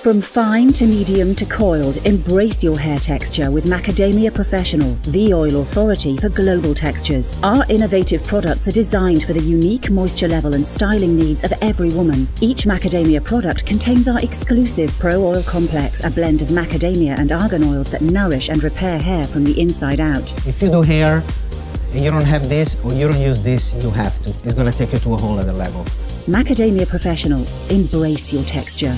From fine to medium to coiled, embrace your hair texture with Macadamia Professional, the oil authority for global textures. Our innovative products are designed for the unique moisture level and styling needs of every woman. Each macadamia product contains our exclusive Pro Oil Complex, a blend of macadamia and argan oils that nourish and repair hair from the inside out. If you do hair and you don't have this or you don't use this, you have to. It's gonna take you to a whole other level. Macadamia Professional, embrace your texture.